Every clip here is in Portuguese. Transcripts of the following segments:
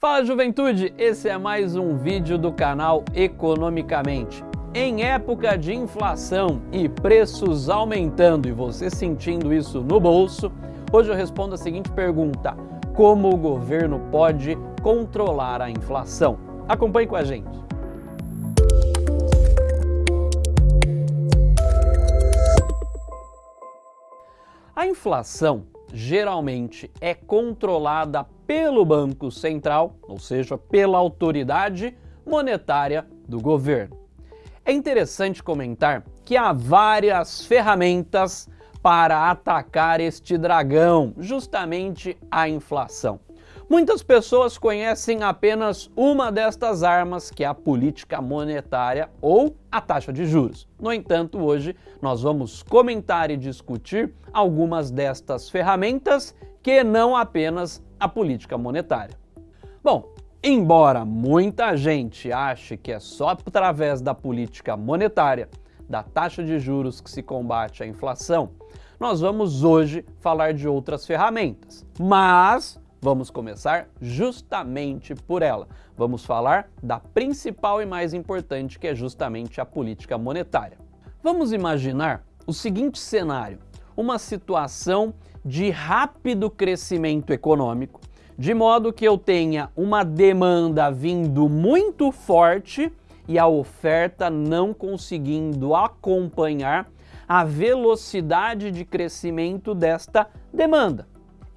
Fala juventude, esse é mais um vídeo do canal Economicamente. Em época de inflação e preços aumentando e você sentindo isso no bolso, hoje eu respondo a seguinte pergunta, como o governo pode controlar a inflação? Acompanhe com a gente. A inflação geralmente é controlada pelo Banco Central, ou seja, pela autoridade monetária do governo. É interessante comentar que há várias ferramentas para atacar este dragão, justamente a inflação. Muitas pessoas conhecem apenas uma destas armas, que é a política monetária ou a taxa de juros. No entanto, hoje nós vamos comentar e discutir algumas destas ferramentas que não apenas a política monetária. Bom, embora muita gente ache que é só através da política monetária, da taxa de juros que se combate a inflação, nós vamos hoje falar de outras ferramentas. Mas Vamos começar justamente por ela. Vamos falar da principal e mais importante, que é justamente a política monetária. Vamos imaginar o seguinte cenário, uma situação de rápido crescimento econômico, de modo que eu tenha uma demanda vindo muito forte e a oferta não conseguindo acompanhar a velocidade de crescimento desta demanda.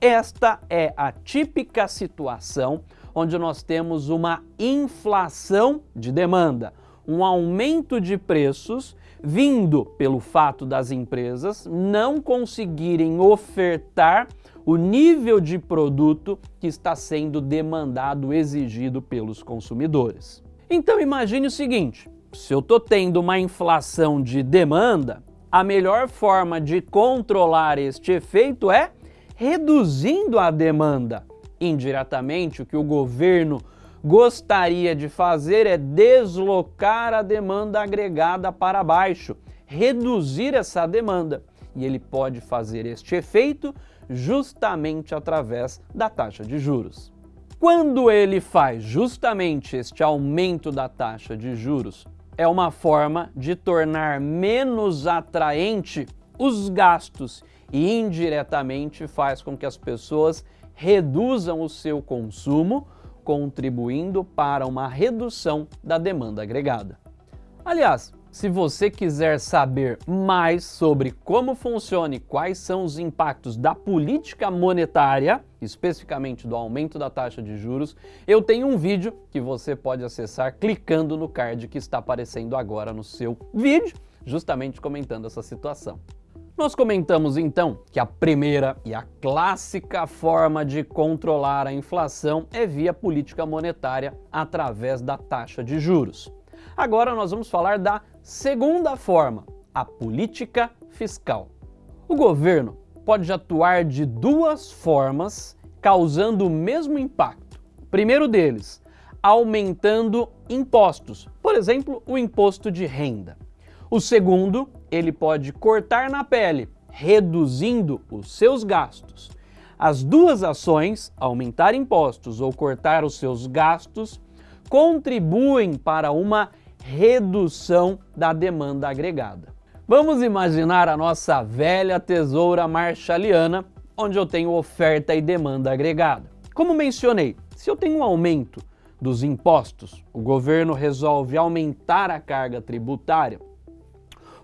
Esta é a típica situação onde nós temos uma inflação de demanda, um aumento de preços vindo pelo fato das empresas não conseguirem ofertar o nível de produto que está sendo demandado, exigido pelos consumidores. Então imagine o seguinte, se eu estou tendo uma inflação de demanda, a melhor forma de controlar este efeito é reduzindo a demanda. Indiretamente, o que o governo gostaria de fazer é deslocar a demanda agregada para baixo, reduzir essa demanda. E ele pode fazer este efeito justamente através da taxa de juros. Quando ele faz justamente este aumento da taxa de juros, é uma forma de tornar menos atraente os gastos e indiretamente faz com que as pessoas reduzam o seu consumo, contribuindo para uma redução da demanda agregada. Aliás, se você quiser saber mais sobre como funciona e quais são os impactos da política monetária, especificamente do aumento da taxa de juros, eu tenho um vídeo que você pode acessar clicando no card que está aparecendo agora no seu vídeo, justamente comentando essa situação. Nós comentamos então que a primeira e a clássica forma de controlar a inflação é via política monetária através da taxa de juros. Agora nós vamos falar da segunda forma, a política fiscal. O governo pode atuar de duas formas, causando o mesmo impacto. primeiro deles, aumentando impostos, por exemplo, o imposto de renda. O segundo, ele pode cortar na pele, reduzindo os seus gastos. As duas ações, aumentar impostos ou cortar os seus gastos, contribuem para uma redução da demanda agregada. Vamos imaginar a nossa velha tesoura marshalliana, onde eu tenho oferta e demanda agregada. Como mencionei, se eu tenho um aumento dos impostos, o governo resolve aumentar a carga tributária,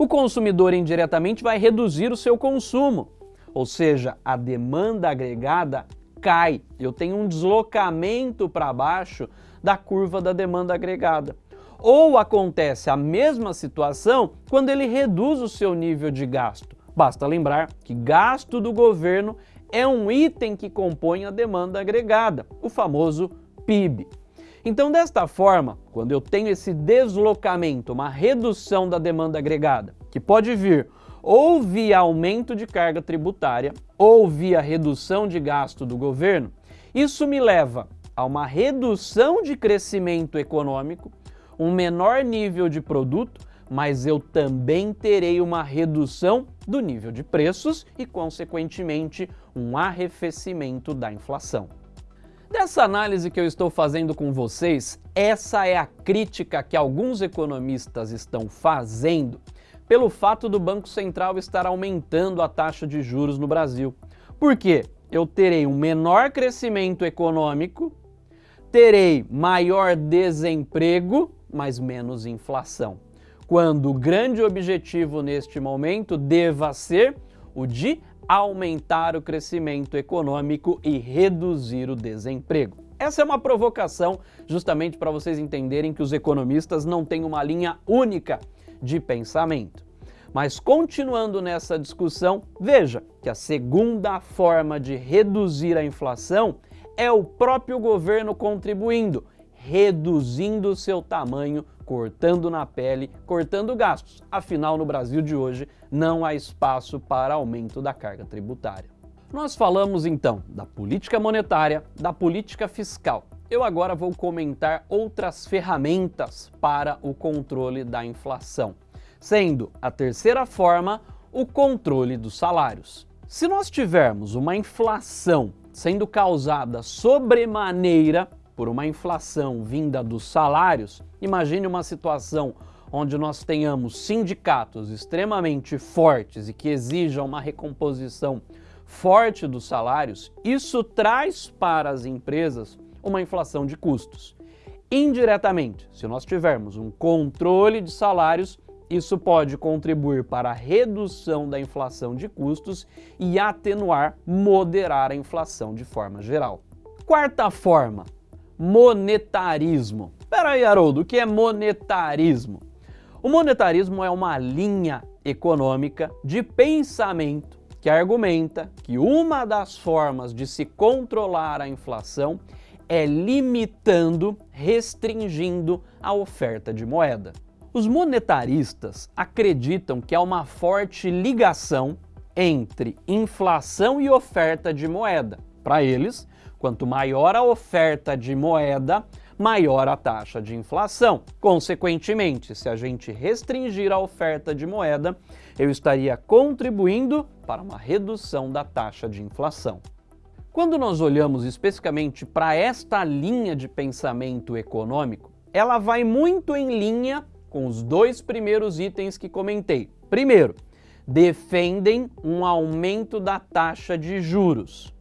o consumidor indiretamente vai reduzir o seu consumo, ou seja, a demanda agregada cai. Eu tenho um deslocamento para baixo da curva da demanda agregada. Ou acontece a mesma situação quando ele reduz o seu nível de gasto. Basta lembrar que gasto do governo é um item que compõe a demanda agregada, o famoso PIB. Então, desta forma, quando eu tenho esse deslocamento, uma redução da demanda agregada, que pode vir ou via aumento de carga tributária ou via redução de gasto do governo, isso me leva a uma redução de crescimento econômico, um menor nível de produto, mas eu também terei uma redução do nível de preços e, consequentemente, um arrefecimento da inflação. Dessa análise que eu estou fazendo com vocês, essa é a crítica que alguns economistas estão fazendo pelo fato do Banco Central estar aumentando a taxa de juros no Brasil. Por quê? Eu terei um menor crescimento econômico, terei maior desemprego, mas menos inflação. Quando o grande objetivo neste momento deva ser o de aumentar o crescimento econômico e reduzir o desemprego. Essa é uma provocação justamente para vocês entenderem que os economistas não têm uma linha única de pensamento. Mas continuando nessa discussão, veja que a segunda forma de reduzir a inflação é o próprio governo contribuindo, reduzindo seu tamanho cortando na pele, cortando gastos. Afinal, no Brasil de hoje, não há espaço para aumento da carga tributária. Nós falamos então da política monetária, da política fiscal. Eu agora vou comentar outras ferramentas para o controle da inflação, sendo a terceira forma o controle dos salários. Se nós tivermos uma inflação sendo causada sobremaneira por uma inflação vinda dos salários, imagine uma situação onde nós tenhamos sindicatos extremamente fortes e que exijam uma recomposição forte dos salários, isso traz para as empresas uma inflação de custos. Indiretamente, se nós tivermos um controle de salários, isso pode contribuir para a redução da inflação de custos e atenuar, moderar a inflação de forma geral. Quarta forma, monetarismo. Espera aí, Haroldo, o que é monetarismo? O monetarismo é uma linha econômica de pensamento que argumenta que uma das formas de se controlar a inflação é limitando, restringindo a oferta de moeda. Os monetaristas acreditam que há uma forte ligação entre inflação e oferta de moeda. Para eles, Quanto maior a oferta de moeda, maior a taxa de inflação. Consequentemente, se a gente restringir a oferta de moeda, eu estaria contribuindo para uma redução da taxa de inflação. Quando nós olhamos especificamente para esta linha de pensamento econômico, ela vai muito em linha com os dois primeiros itens que comentei. Primeiro, defendem um aumento da taxa de juros.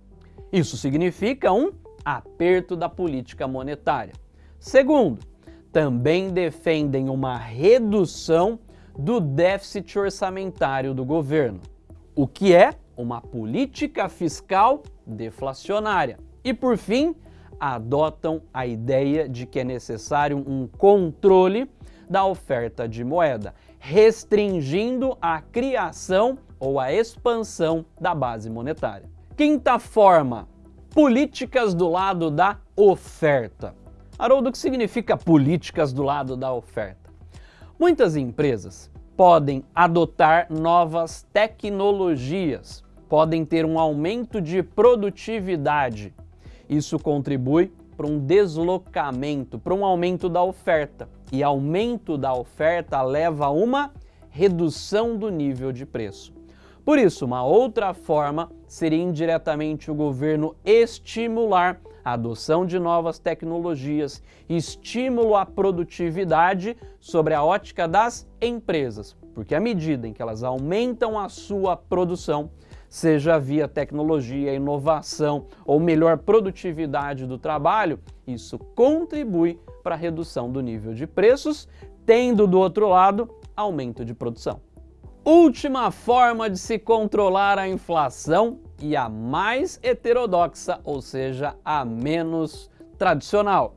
Isso significa um aperto da política monetária. Segundo, também defendem uma redução do déficit orçamentário do governo, o que é uma política fiscal deflacionária. E por fim, adotam a ideia de que é necessário um controle da oferta de moeda, restringindo a criação ou a expansão da base monetária. Quinta forma, políticas do lado da oferta. Haroldo, o que significa políticas do lado da oferta? Muitas empresas podem adotar novas tecnologias, podem ter um aumento de produtividade. Isso contribui para um deslocamento, para um aumento da oferta. E aumento da oferta leva a uma redução do nível de preço. Por isso, uma outra forma seria indiretamente o governo estimular a adoção de novas tecnologias, estímulo à produtividade sobre a ótica das empresas, porque à medida em que elas aumentam a sua produção, seja via tecnologia, inovação ou melhor produtividade do trabalho, isso contribui para a redução do nível de preços, tendo do outro lado aumento de produção. Última forma de se controlar a inflação e a mais heterodoxa, ou seja, a menos tradicional.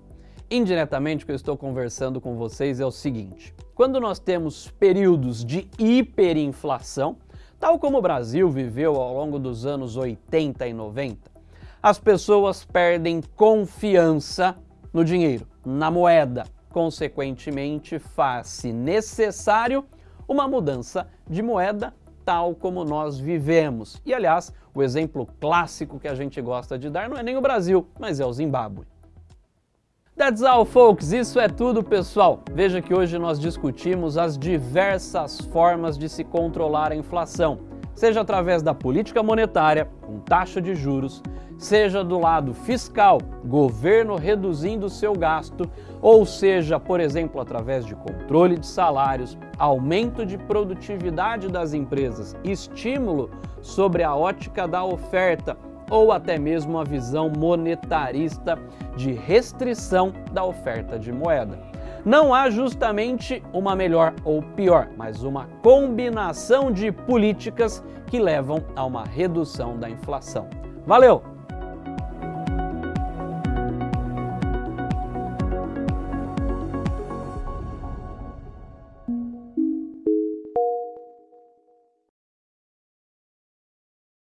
Indiretamente, o que eu estou conversando com vocês é o seguinte: quando nós temos períodos de hiperinflação, tal como o Brasil viveu ao longo dos anos 80 e 90, as pessoas perdem confiança no dinheiro, na moeda. Consequentemente, faz-se necessário uma mudança de moeda tal como nós vivemos. E aliás, o exemplo clássico que a gente gosta de dar não é nem o Brasil, mas é o Zimbábue. That's all, folks. Isso é tudo, pessoal. Veja que hoje nós discutimos as diversas formas de se controlar a inflação. Seja através da política monetária, com taxa de juros, seja do lado fiscal, governo reduzindo seu gasto, ou seja, por exemplo, através de controle de salários, aumento de produtividade das empresas, estímulo sobre a ótica da oferta ou até mesmo a visão monetarista de restrição da oferta de moeda. Não há justamente uma melhor ou pior, mas uma combinação de políticas que levam a uma redução da inflação. Valeu!